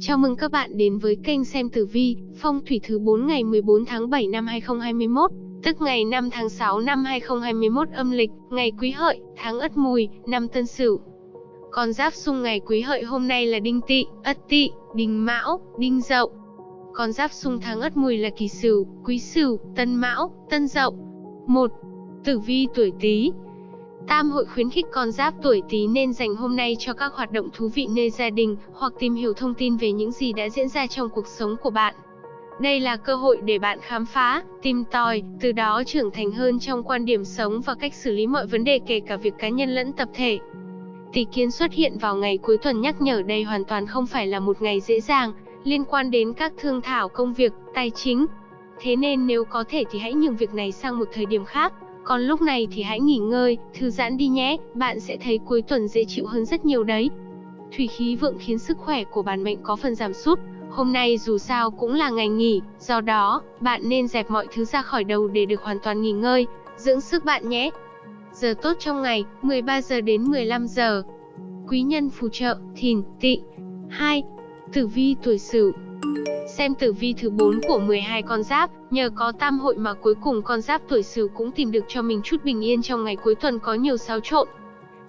Chào mừng các bạn đến với kênh xem tử vi, phong thủy thứ 4 ngày 14 tháng 7 năm 2021, tức ngày 5 tháng 6 năm 2021 âm lịch, ngày Quý Hợi, tháng Ất Mùi, năm Tân Sửu. Con giáp xung ngày Quý Hợi hôm nay là Đinh Tỵ, Ất Tỵ, Đinh Mão, Đinh Dậu. Con giáp xung tháng Ất Mùi là Kỷ Sửu, Quý Sửu, Tân Mão, Tân Dậu. 1. Tử vi tuổi Tý, Tam hội khuyến khích con giáp tuổi Tý nên dành hôm nay cho các hoạt động thú vị nơi gia đình hoặc tìm hiểu thông tin về những gì đã diễn ra trong cuộc sống của bạn. Đây là cơ hội để bạn khám phá, tìm tòi, từ đó trưởng thành hơn trong quan điểm sống và cách xử lý mọi vấn đề kể cả việc cá nhân lẫn tập thể. Tỷ kiến xuất hiện vào ngày cuối tuần nhắc nhở đây hoàn toàn không phải là một ngày dễ dàng, liên quan đến các thương thảo công việc, tài chính. Thế nên nếu có thể thì hãy nhường việc này sang một thời điểm khác. Còn lúc này thì hãy nghỉ ngơi, thư giãn đi nhé, bạn sẽ thấy cuối tuần dễ chịu hơn rất nhiều đấy. Thủy khí vượng khiến sức khỏe của bản mệnh có phần giảm sút. Hôm nay dù sao cũng là ngày nghỉ, do đó, bạn nên dẹp mọi thứ ra khỏi đầu để được hoàn toàn nghỉ ngơi, dưỡng sức bạn nhé. Giờ tốt trong ngày, 13 giờ đến 15 giờ. Quý nhân phù trợ, thìn, tỵ. 2. Tử vi tuổi Sửu, Xem tử vi thứ 4 của 12 con giáp, nhờ có tam hội mà cuối cùng con giáp tuổi Sửu cũng tìm được cho mình chút bình yên trong ngày cuối tuần có nhiều xáo trộn.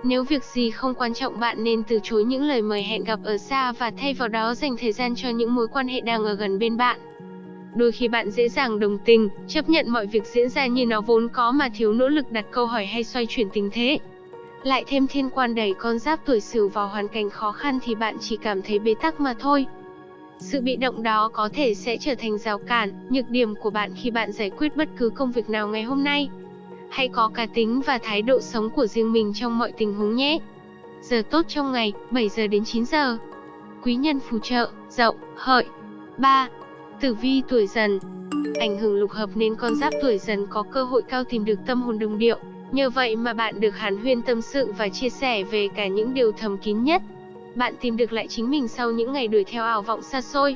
Nếu việc gì không quan trọng bạn nên từ chối những lời mời hẹn gặp ở xa và thay vào đó dành thời gian cho những mối quan hệ đang ở gần bên bạn. Đôi khi bạn dễ dàng đồng tình, chấp nhận mọi việc diễn ra như nó vốn có mà thiếu nỗ lực đặt câu hỏi hay xoay chuyển tình thế. Lại thêm thiên quan đẩy con giáp tuổi Sửu vào hoàn cảnh khó khăn thì bạn chỉ cảm thấy bế tắc mà thôi. Sự bị động đó có thể sẽ trở thành rào cản, nhược điểm của bạn khi bạn giải quyết bất cứ công việc nào ngày hôm nay. Hãy có cá tính và thái độ sống của riêng mình trong mọi tình huống nhé. Giờ tốt trong ngày, 7 giờ đến 9 giờ. Quý nhân phù trợ, dậu, hợi. 3. Tử vi tuổi dần Ảnh hưởng lục hợp nên con giáp tuổi dần có cơ hội cao tìm được tâm hồn đồng điệu. Nhờ vậy mà bạn được hàn huyên tâm sự và chia sẻ về cả những điều thầm kín nhất bạn tìm được lại chính mình sau những ngày đuổi theo ảo vọng xa xôi.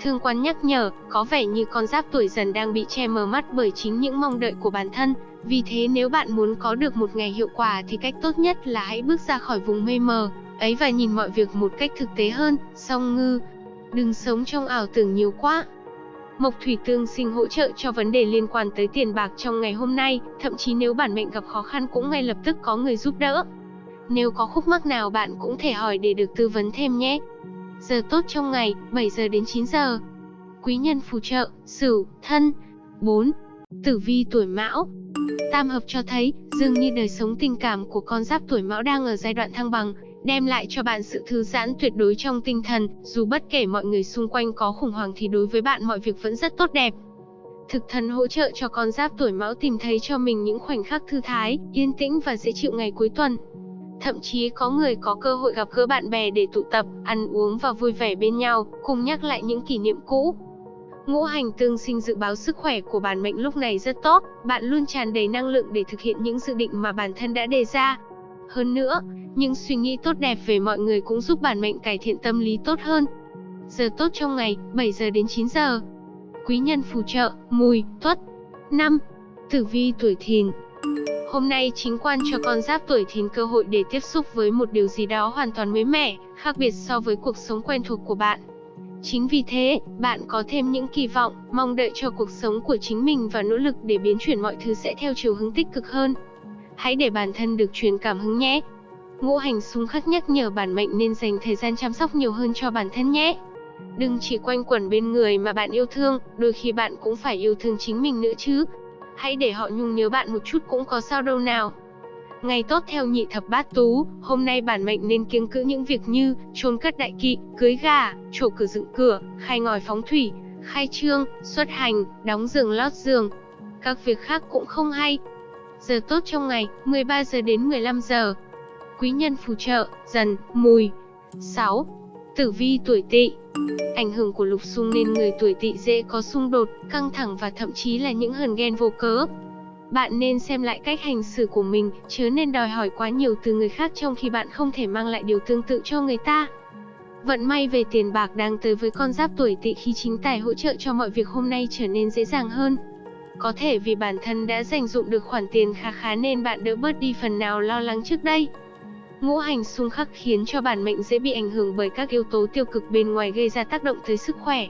Thương quan nhắc nhở, có vẻ như con giáp tuổi dần đang bị che mờ mắt bởi chính những mong đợi của bản thân. Vì thế nếu bạn muốn có được một ngày hiệu quả thì cách tốt nhất là hãy bước ra khỏi vùng mây mờ, ấy và nhìn mọi việc một cách thực tế hơn, song ngư. Đừng sống trong ảo tưởng nhiều quá. Mộc thủy tương sinh hỗ trợ cho vấn đề liên quan tới tiền bạc trong ngày hôm nay, thậm chí nếu bản mệnh gặp khó khăn cũng ngay lập tức có người giúp đỡ. Nếu có khúc mắc nào bạn cũng thể hỏi để được tư vấn thêm nhé. Giờ tốt trong ngày, 7 giờ đến 9 giờ. Quý nhân phù trợ, Sửu, Thân. 4. Tử vi tuổi Mão. Tam hợp cho thấy, dường như đời sống tình cảm của con giáp tuổi Mão đang ở giai đoạn thăng bằng, đem lại cho bạn sự thư giãn tuyệt đối trong tinh thần, dù bất kể mọi người xung quanh có khủng hoảng thì đối với bạn mọi việc vẫn rất tốt đẹp. Thực thần hỗ trợ cho con giáp tuổi Mão tìm thấy cho mình những khoảnh khắc thư thái, yên tĩnh và dễ chịu ngày cuối tuần. Thậm chí có người có cơ hội gặp gỡ bạn bè để tụ tập, ăn uống và vui vẻ bên nhau, cùng nhắc lại những kỷ niệm cũ. Ngũ hành tương sinh dự báo sức khỏe của bản mệnh lúc này rất tốt, bạn luôn tràn đầy năng lượng để thực hiện những dự định mà bản thân đã đề ra. Hơn nữa, những suy nghĩ tốt đẹp về mọi người cũng giúp bản mệnh cải thiện tâm lý tốt hơn. Giờ tốt trong ngày, 7 giờ đến 9 giờ. Quý nhân phù trợ, mùi, tuất. 5. Tử vi tuổi thìn, Hôm nay chính quan cho con giáp tuổi thìn cơ hội để tiếp xúc với một điều gì đó hoàn toàn mới mẻ, khác biệt so với cuộc sống quen thuộc của bạn. Chính vì thế, bạn có thêm những kỳ vọng, mong đợi cho cuộc sống của chính mình và nỗ lực để biến chuyển mọi thứ sẽ theo chiều hướng tích cực hơn. Hãy để bản thân được truyền cảm hứng nhé. Ngũ hành xung khắc nhắc nhở bản mệnh nên dành thời gian chăm sóc nhiều hơn cho bản thân nhé. Đừng chỉ quanh quẩn bên người mà bạn yêu thương, đôi khi bạn cũng phải yêu thương chính mình nữa chứ. Hãy để họ nhung nhớ bạn một chút cũng có sao đâu nào. Ngày tốt theo nhị thập bát tú, hôm nay bản mệnh nên kiêng cữ những việc như chôn cất đại kỵ, cưới gà, trổ cửa dựng cửa, khai ngòi phóng thủy, khai trương, xuất hành, đóng giường lót giường. Các việc khác cũng không hay. Giờ tốt trong ngày, 13 giờ đến 15 giờ. Quý nhân phù trợ, dần, mùi. 6. Tử vi tuổi tỵ Ảnh hưởng của lục xung nên người tuổi tỵ dễ có xung đột, căng thẳng và thậm chí là những hờn ghen vô cớ. Bạn nên xem lại cách hành xử của mình, chớ nên đòi hỏi quá nhiều từ người khác trong khi bạn không thể mang lại điều tương tự cho người ta. Vận may về tiền bạc đang tới với con giáp tuổi tỵ khi chính tài hỗ trợ cho mọi việc hôm nay trở nên dễ dàng hơn. Có thể vì bản thân đã dành dụng được khoản tiền khá khá nên bạn đỡ bớt đi phần nào lo lắng trước đây. Ngũ hành xung khắc khiến cho bản mệnh dễ bị ảnh hưởng bởi các yếu tố tiêu cực bên ngoài gây ra tác động tới sức khỏe.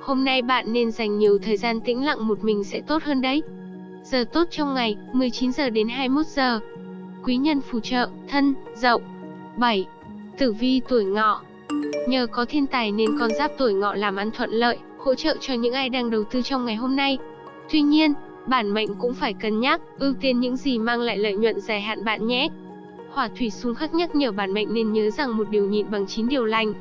Hôm nay bạn nên dành nhiều thời gian tĩnh lặng một mình sẽ tốt hơn đấy. Giờ tốt trong ngày, 19 giờ đến 21 giờ. Quý nhân phù trợ, thân, dậu. 7. Tử vi tuổi ngọ Nhờ có thiên tài nên con giáp tuổi ngọ làm ăn thuận lợi, hỗ trợ cho những ai đang đầu tư trong ngày hôm nay. Tuy nhiên, bản mệnh cũng phải cân nhắc, ưu tiên những gì mang lại lợi nhuận dài hạn bạn nhé. Hỏa thủy xung khắc nhắc nhở bản mệnh nên nhớ rằng một điều nhịn bằng chín điều lành.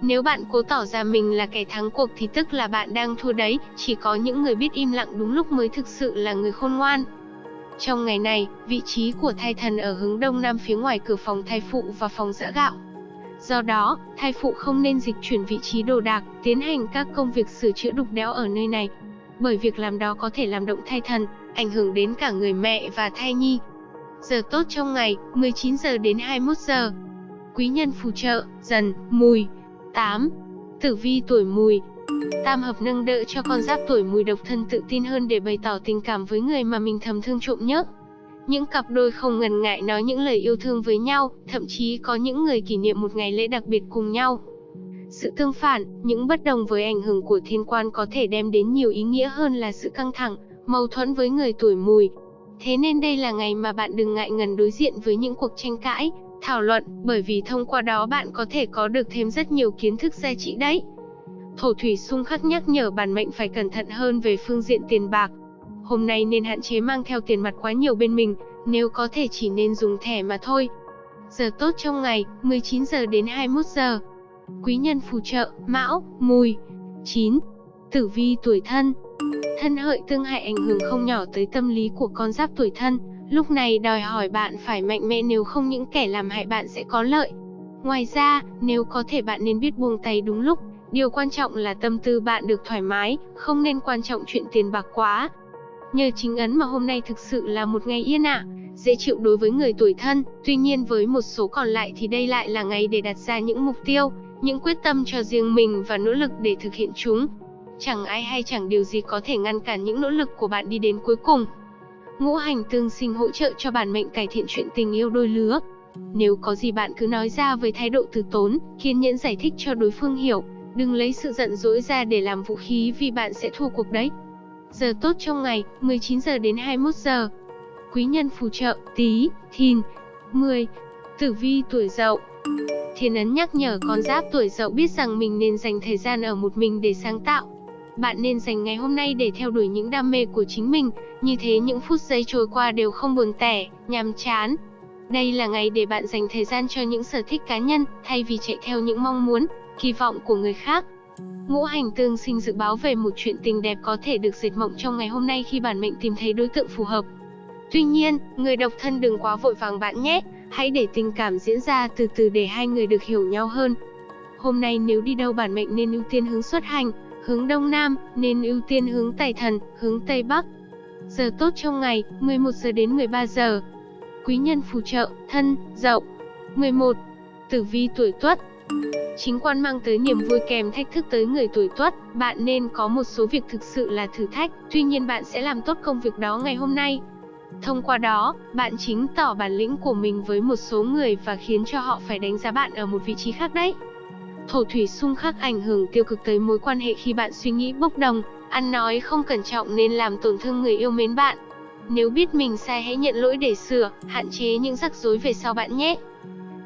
Nếu bạn cố tỏ ra mình là kẻ thắng cuộc thì tức là bạn đang thua đấy, chỉ có những người biết im lặng đúng lúc mới thực sự là người khôn ngoan. Trong ngày này, vị trí của thai thần ở hướng đông nam phía ngoài cửa phòng thai phụ và phòng giã gạo. Do đó, thai phụ không nên dịch chuyển vị trí đồ đạc, tiến hành các công việc sửa chữa đục đẽo ở nơi này. Bởi việc làm đó có thể làm động thai thần, ảnh hưởng đến cả người mẹ và thai nhi. Giờ tốt trong ngày, 19 giờ đến 21 giờ. Quý nhân phù trợ, dần, mùi. 8. Tử vi tuổi mùi, Tam hợp nâng đỡ cho con giáp tuổi mùi độc thân tự tin hơn để bày tỏ tình cảm với người mà mình thầm thương trộm nhớ. Những cặp đôi không ngần ngại nói những lời yêu thương với nhau, thậm chí có những người kỷ niệm một ngày lễ đặc biệt cùng nhau. Sự tương phản, những bất đồng với ảnh hưởng của thiên quan có thể đem đến nhiều ý nghĩa hơn là sự căng thẳng, mâu thuẫn với người tuổi mùi. Thế nên đây là ngày mà bạn đừng ngại ngần đối diện với những cuộc tranh cãi, thảo luận, bởi vì thông qua đó bạn có thể có được thêm rất nhiều kiến thức giá trị đấy. Thổ thủy xung khắc nhắc nhở bản mệnh phải cẩn thận hơn về phương diện tiền bạc. Hôm nay nên hạn chế mang theo tiền mặt quá nhiều bên mình, nếu có thể chỉ nên dùng thẻ mà thôi. Giờ tốt trong ngày, 19 giờ đến 21 giờ. Quý nhân phù trợ, Mão, Mùi. 9. Tử vi tuổi thân. Thân hợi tương hại ảnh hưởng không nhỏ tới tâm lý của con giáp tuổi thân, lúc này đòi hỏi bạn phải mạnh mẽ nếu không những kẻ làm hại bạn sẽ có lợi. Ngoài ra, nếu có thể bạn nên biết buông tay đúng lúc, Điều quan trọng là tâm tư bạn được thoải mái, không nên quan trọng chuyện tiền bạc quá. Nhờ chính ấn mà hôm nay thực sự là một ngày yên ả, dễ chịu đối với người tuổi thân, tuy nhiên với một số còn lại thì đây lại là ngày để đặt ra những mục tiêu, những quyết tâm cho riêng mình và nỗ lực để thực hiện chúng. Chẳng ai hay chẳng điều gì có thể ngăn cản những nỗ lực của bạn đi đến cuối cùng. Ngũ hành tương sinh hỗ trợ cho bản mệnh cải thiện chuyện tình yêu đôi lứa. Nếu có gì bạn cứ nói ra với thái độ từ tốn, kiên nhẫn giải thích cho đối phương hiểu, Đừng lấy sự giận dỗi ra để làm vũ khí vì bạn sẽ thua cuộc đấy. Giờ tốt trong ngày, 19 giờ đến 21 giờ. Quý nhân phù trợ, tí, thìn. 10. Tử vi tuổi dậu Thiên ấn nhắc nhở con giáp tuổi dậu biết rằng mình nên dành thời gian ở một mình để sáng tạo. Bạn nên dành ngày hôm nay để theo đuổi những đam mê của chính mình, như thế những phút giây trôi qua đều không buồn tẻ, nhàm chán. Đây là ngày để bạn dành thời gian cho những sở thích cá nhân, thay vì chạy theo những mong muốn, kỳ vọng của người khác. Ngũ hành tương sinh dự báo về một chuyện tình đẹp có thể được dệt mộng trong ngày hôm nay khi bản mệnh tìm thấy đối tượng phù hợp. Tuy nhiên, người độc thân đừng quá vội vàng bạn nhé, hãy để tình cảm diễn ra từ từ để hai người được hiểu nhau hơn. Hôm nay nếu đi đâu bản mệnh nên ưu tiên hướng xuất hành, hướng đông nam, nên ưu tiên hướng tài thần, hướng tây bắc. Giờ tốt trong ngày, 11 giờ đến 13 giờ. Quý nhân phù trợ, thân, dậu. 11. Tử vi tuổi tuất, Chính quan mang tới niềm vui kèm thách thức tới người tuổi tuất, bạn nên có một số việc thực sự là thử thách, tuy nhiên bạn sẽ làm tốt công việc đó ngày hôm nay. Thông qua đó, bạn chính tỏ bản lĩnh của mình với một số người và khiến cho họ phải đánh giá bạn ở một vị trí khác đấy. Thổ thủy xung khắc ảnh hưởng tiêu cực tới mối quan hệ khi bạn suy nghĩ bốc đồng, ăn nói không cẩn trọng nên làm tổn thương người yêu mến bạn. Nếu biết mình sai hãy nhận lỗi để sửa, hạn chế những rắc rối về sau bạn nhé.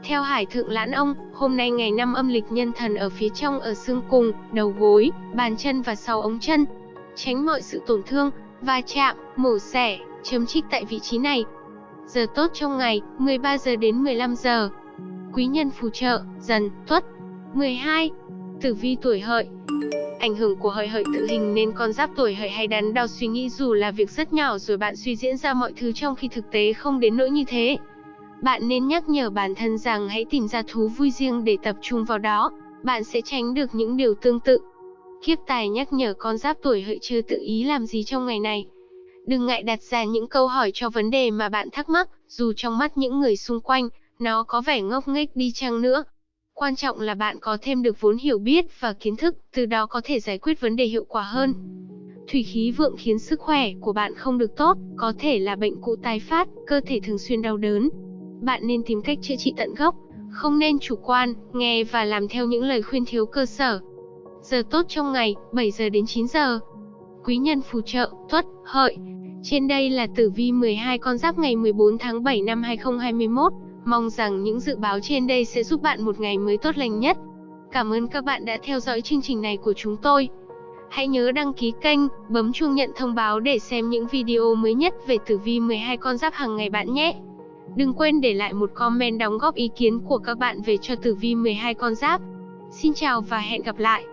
Theo Hải Thượng Lãn Ông, hôm nay ngày năm âm lịch nhân thần ở phía trong ở xương cùng, đầu gối, bàn chân và sau ống chân. Tránh mọi sự tổn thương, va chạm, mổ xẻ, chấm trích tại vị trí này. Giờ tốt trong ngày, 13 giờ đến 15 giờ. Quý nhân phù trợ, dần, tuất. 12. Tử vi tuổi hợi Ảnh hưởng của hợi hợi tự hình nên con giáp tuổi hợi hay đắn đo suy nghĩ dù là việc rất nhỏ rồi bạn suy diễn ra mọi thứ trong khi thực tế không đến nỗi như thế. Bạn nên nhắc nhở bản thân rằng hãy tìm ra thú vui riêng để tập trung vào đó, bạn sẽ tránh được những điều tương tự. Kiếp tài nhắc nhở con giáp tuổi hợi chưa tự ý làm gì trong ngày này. Đừng ngại đặt ra những câu hỏi cho vấn đề mà bạn thắc mắc, dù trong mắt những người xung quanh, nó có vẻ ngốc nghếch đi chăng nữa. Quan trọng là bạn có thêm được vốn hiểu biết và kiến thức, từ đó có thể giải quyết vấn đề hiệu quả hơn. Thủy khí vượng khiến sức khỏe của bạn không được tốt, có thể là bệnh cũ tái phát, cơ thể thường xuyên đau đớn, bạn nên tìm cách chữa trị tận gốc, không nên chủ quan, nghe và làm theo những lời khuyên thiếu cơ sở. Giờ tốt trong ngày, 7 giờ đến 9 giờ. Quý nhân phù trợ, Tuất, Hợi. Trên đây là tử vi 12 con giáp ngày 14 tháng 7 năm 2021. Mong rằng những dự báo trên đây sẽ giúp bạn một ngày mới tốt lành nhất. Cảm ơn các bạn đã theo dõi chương trình này của chúng tôi. Hãy nhớ đăng ký kênh, bấm chuông nhận thông báo để xem những video mới nhất về tử vi 12 con giáp hàng ngày bạn nhé. Đừng quên để lại một comment đóng góp ý kiến của các bạn về cho tử vi 12 con giáp. Xin chào và hẹn gặp lại.